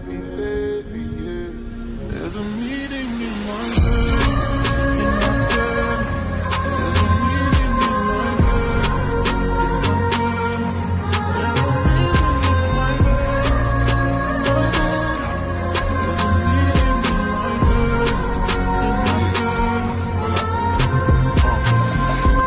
baby, baby, yeah. There's a meeting